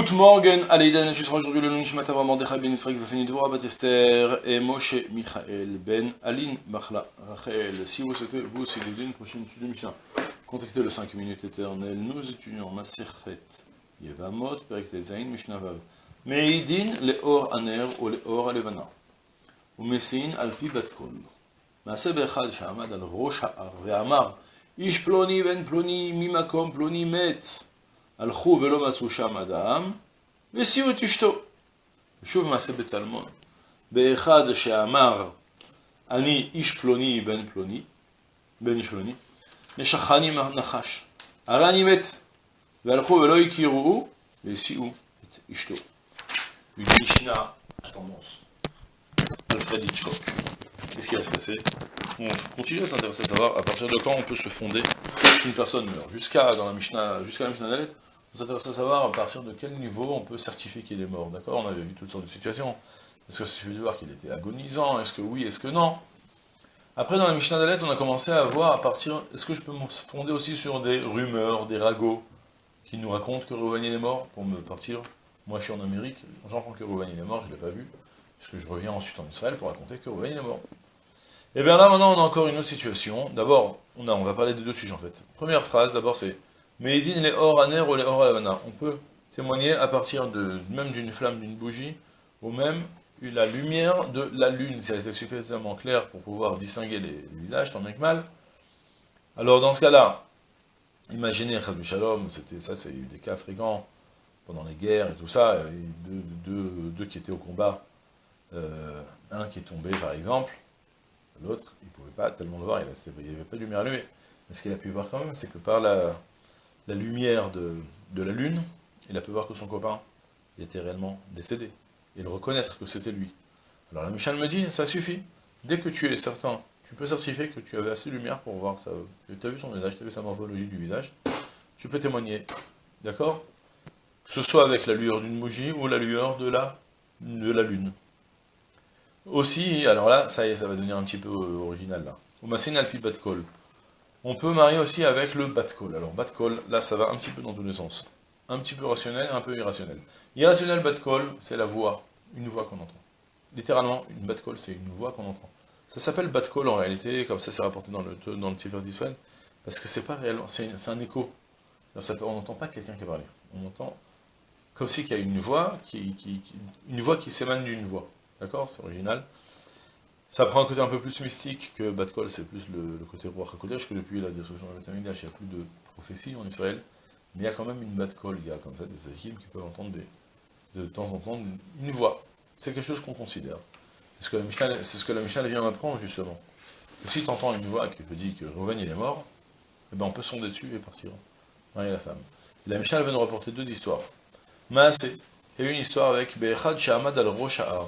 Good morning, Aleïdan, tu seras aujourd'hui le Nishmat Avram Mordechai Ben Israël Vafeni Dvorah Bat Esther et Moshe Michael Ben Aline Bachla Rachel. Si vous souhaitez vous aussi aider une prochaine étude de Mishnah, contactez le 5 minutes éternelles. Nous étudions Maserhet Yevamot, Perek Zain, Mishnah Vav. Meidin Leor Aner ou Leor Alevana. ומסין על פי בת קול. מעשה באחד שעמד על ראש ההר ואמר, איש פלוני בן פלוני ממקום פלוני מת. הלכו ולא מצאו שם אדם, והסיעו את אשתו. ושוב מעשה בצלמון. באחד שאמר, אני איש פלוני בן פלוני, בן איש פלוני, נשכני נחש, הרי אני מת. והלכו ולא הכירו, והסיעו את אשתו. Une Mishnah à tendance. Alfred Hitchcock. Qu'est-ce qui va se passer On continue à s'intéresser à savoir à partir de quand on peut se fonder qu'une personne meurt. Jusqu'à dans la Mishnah, jusqu'à la Mishnah Dalet, on s'intéresse à savoir à partir de quel niveau on peut certifier qu'il est mort. D'accord? On avait vu toutes sortes de situations. Est-ce que ça suffit de voir qu'il était agonisant? Est-ce que oui? Est-ce que non? Après, dans la Mishnah Dalet, on a commencé à voir à partir. Est-ce que je peux me fonder aussi sur des rumeurs, des ragots qui nous racontent que Rouhani est mort pour me partir? Moi, je suis en Amérique, j'entends que Rouhani est mort, je ne l'ai pas vu puisque je reviens ensuite en Israël pour raconter que Rouven est mort? Et eh bien là, maintenant, on a encore une autre situation. D'abord, on, on va parler des deux sujets, en fait. Première phrase, d'abord, c'est « Meidin les or aner ou les or alavana ». On peut témoigner à partir de même d'une flamme, d'une bougie, ou même la lumière de la lune, si elle était suffisamment claire pour pouvoir distinguer les, visages, tant bien que mal. Alors, dans ce cas-là, imaginez, Shalom, ça, c'est eu des cas fréquents pendant les guerres et tout ça, deux qui étaient au combat, euh, un qui est tombé par exemple, l'autre, il ne pouvait pas tellement le voir, il n'y avait pas de lumière allumée. Mais ce qu'il a pu voir quand même, c'est que par la, lumière de, la lune, il a pu voir que son copain était réellement décédé, et le reconnaître que c'était lui. Alors la Michal me dit, ça suffit, dès que tu es certain, tu peux certifier que tu avais assez de lumière pour voir ça, tu as vu son visage, tu as vu sa morphologie du visage, tu peux témoigner, d'accord? Que ce soit avec la lueur d'une bougie ou la lueur de la, de la lune. Aussi, alors là, ça ça va devenir un petit peu euh, original là. alpi batkol. On peut marier aussi avec le batkol. Alors batkol, là ça va un petit peu dans tous les sens. Un petit peu rationnel un peu irrationnel. Irrationnel batkol, c'est la voix, une voix qu'on entend. Littéralement, une batkol, c'est une voix qu'on entend. Ça s'appelle batkol en réalité, comme ça c'est rapporté dans le, dans le parce que c'est pas réellement, c'est un écho. on n'entend pas quelqu'un qui a parlé. On entend comme si qu'il y a une voix qui, qui une voix qui s'émane d'une voix. D'accord? C'est original. Ça prend un côté un peu plus mystique que Batkol, c'est plus le, côté roi HaKodesh, que depuis la destruction de la il n'y a plus de prophétie en Israël. Mais il y a quand même une Batkol, il y a comme ça des Zahim qui peuvent entendre de temps en temps une, voix. C'est quelque chose qu'on considère. C'est ce que la Mishnah, vient m'apprendre justement. si tu entends une voix qui te dit que Reuven il est mort, eh ben on peut sonder dessus et partir marier la femme. La Mishnah vient nous rapporter deux histoires. Maasé, et une histoire avec Bechad Shahamad al Rosha'ar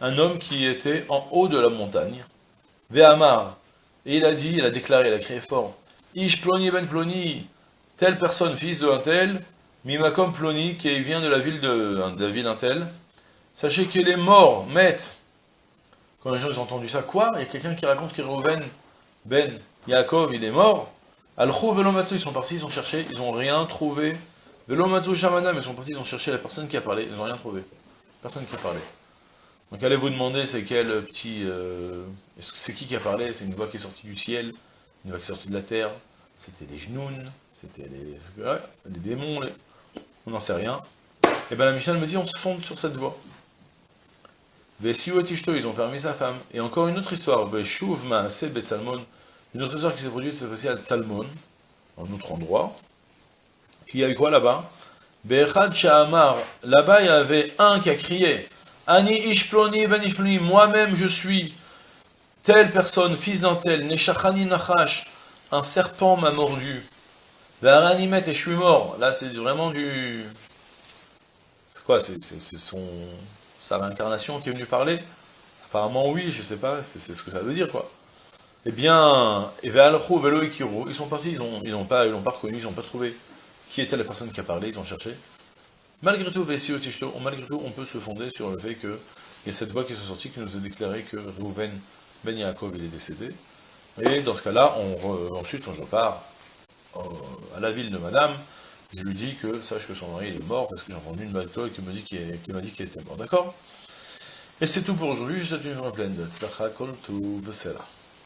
un homme qui était en haut de la montagne, Ve'amar, et il a dit, il a déclaré, il a crié fort, Ish ploni ben ploni, telle personne, fils de un tel, mimakom ploni, qui vient de la ville de, la ville tel, sachez qu'il est mort, maître. Quand les gens ont entendu ça, quoi? Il y a quelqu'un qui raconte qu'Irouven, Ben, Yaakov, il est mort. Al-Khou ils sont partis, ils ont cherché, ils n'ont rien trouvé. Velomatsu Shamanam, ils sont partis, ils ont cherché la personne qui a parlé, ils n'ont rien trouvé. Personne qui a parlé. Donc allez vous demander c'est quel petit... Euh, c'est qui qui a parlé? C'est une voix qui est sortie du ciel, une voix qui est sortie de la terre, c'était les genoux, c'était les, les démons, on n'en sait rien. Et bien la Michel me dit on se fonde sur cette voix. Tishto, ils ont permis sa femme. Et encore une autre histoire, une autre histoire qui s'est produite cette fois-ci à Tsalmon, un autre endroit. Qui a eu quoi là-bas? Là-bas il y avait un qui a crié, Ani ishploni ben ishploni, moi-même je suis telle personne, fils d'un tel, neshachani nachash, un serpent m'a mordu. Veranimet et je suis mort. Là c'est vraiment du... C'est quoi C'est son... sa réincarnation qui est venue parler? Apparemment oui, je sais pas, c'est ce que ça veut dire quoi. Eh bien, et Velo et ils sont partis, ils n'ont ils pas, ils pas reconnu, ils n'ont pas trouvé qui était la personne qui a parlé, ils ont cherché. Malgré tout, malgré tout, on peut se fonder sur le fait qu'il y a cette voix qui est sortie qui nous a déclaré que Reuven Ben Yaakov est décédé. Et dans ce cas-là, ensuite on repart à la ville de Madame, je lui dis que sache que son mari est mort parce que j'ai entendu une bateau qui m'a dit qu'il était mort, d'accord? Et c'est tout pour aujourd'hui, je te dis une pleine de tout,